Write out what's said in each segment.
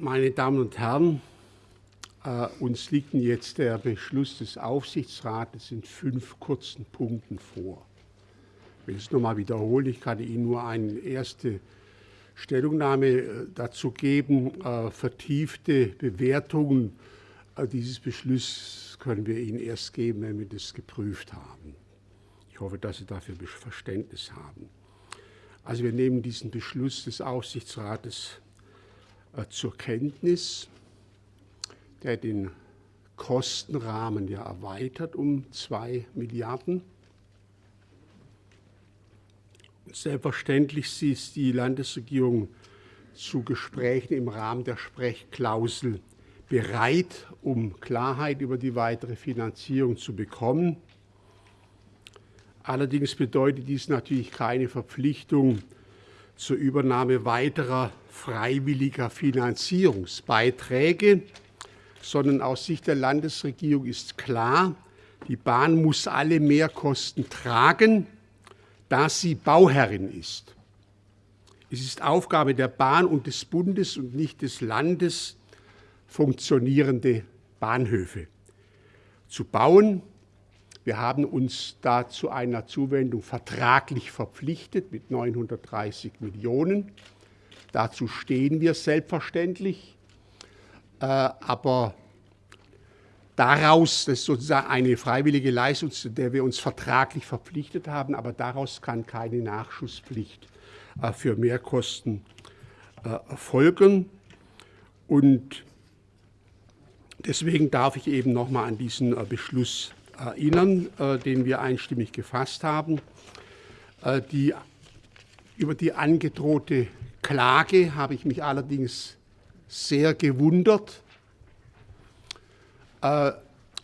meine Damen und Herren, äh, uns liegt jetzt der Beschluss des Aufsichtsrates in fünf kurzen Punkten vor. Ich will es nochmal wiederholen. Ich kann Ihnen nur eine erste Stellungnahme äh, dazu geben. Äh, vertiefte Bewertungen dieses Beschlusses können wir Ihnen erst geben, wenn wir das geprüft haben. Ich hoffe, dass Sie dafür Verständnis haben. Also wir nehmen diesen Beschluss des Aufsichtsrates zur Kenntnis, der den Kostenrahmen ja erweitert um zwei Milliarden. Selbstverständlich ist die Landesregierung zu Gesprächen im Rahmen der Sprechklausel bereit, um Klarheit über die weitere Finanzierung zu bekommen. Allerdings bedeutet dies natürlich keine Verpflichtung zur Übernahme weiterer freiwilliger Finanzierungsbeiträge, sondern aus Sicht der Landesregierung ist klar, die Bahn muss alle Mehrkosten tragen, da sie Bauherrin ist. Es ist Aufgabe der Bahn und des Bundes und nicht des Landes, funktionierende Bahnhöfe zu bauen. Wir haben uns da zu einer Zuwendung vertraglich verpflichtet mit 930 Millionen. Dazu stehen wir selbstverständlich. Äh, aber daraus, das ist sozusagen eine freiwillige Leistung, zu der wir uns vertraglich verpflichtet haben, aber daraus kann keine Nachschusspflicht äh, für Mehrkosten äh, folgen. Und deswegen darf ich eben noch mal an diesen Beschluss erinnern, den wir einstimmig gefasst haben. Die, über die angedrohte Klage habe ich mich allerdings sehr gewundert. Äh,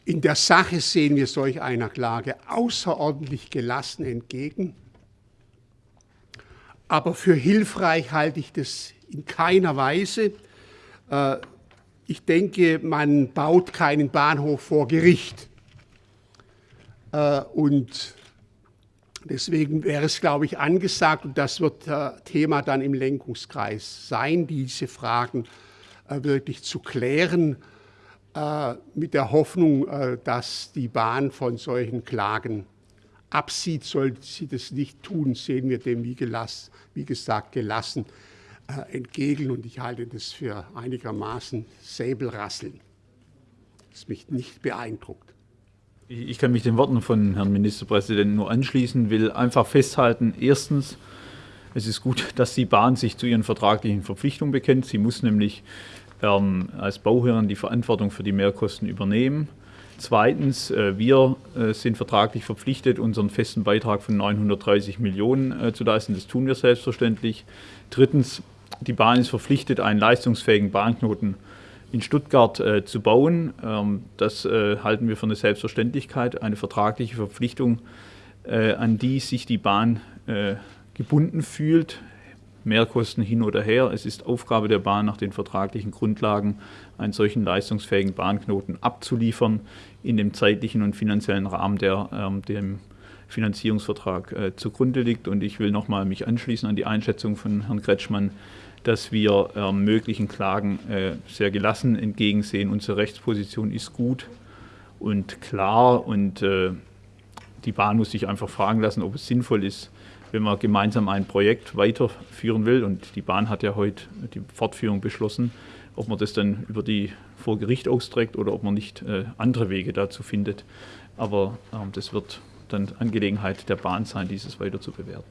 in der Sache sehen wir solch einer Klage außerordentlich gelassen entgegen. Aber für hilfreich halte ich das in keiner Weise. Äh, ich denke, man baut keinen Bahnhof vor Gericht. Äh, und Deswegen wäre es, glaube ich, angesagt, und das wird Thema dann im Lenkungskreis sein, diese Fragen äh, wirklich zu klären, äh, mit der Hoffnung, äh, dass die Bahn von solchen Klagen absieht. Sollte sie das nicht tun, sehen wir dem, wie, gelassen, wie gesagt, gelassen entgegen. Und ich halte das für einigermaßen Säbelrasseln, das mich nicht beeindruckt. Ich kann mich den Worten von Herrn Ministerpräsidenten nur anschließen, will einfach festhalten, erstens, es ist gut, dass die Bahn sich zu ihren vertraglichen Verpflichtungen bekennt. Sie muss nämlich ähm, als Bauherrin die Verantwortung für die Mehrkosten übernehmen. Zweitens, äh, wir äh, sind vertraglich verpflichtet, unseren festen Beitrag von 930 Millionen äh, zu leisten. Das tun wir selbstverständlich. Drittens, die Bahn ist verpflichtet, einen leistungsfähigen Bahnknoten in Stuttgart äh, zu bauen. Ähm, das äh, halten wir für eine Selbstverständlichkeit, eine vertragliche Verpflichtung, äh, an die sich die Bahn äh, gebunden fühlt. Mehrkosten hin oder her. Es ist Aufgabe der Bahn, nach den vertraglichen Grundlagen einen solchen leistungsfähigen Bahnknoten abzuliefern, in dem zeitlichen und finanziellen Rahmen, der ähm, dem Finanzierungsvertrag äh, zugrunde liegt. Und ich will nochmal mich anschließen an die Einschätzung von Herrn Kretschmann, dass wir äh, möglichen Klagen äh, sehr gelassen entgegensehen. Unsere Rechtsposition ist gut und klar und äh, die Bahn muss sich einfach fragen lassen, ob es sinnvoll ist, wenn man gemeinsam ein Projekt weiterführen will. Und die Bahn hat ja heute die Fortführung beschlossen, ob man das dann über die vor Gericht austrägt oder ob man nicht äh, andere Wege dazu findet. Aber ähm, das wird dann Angelegenheit der Bahn sein, dieses weiter zu bewerten.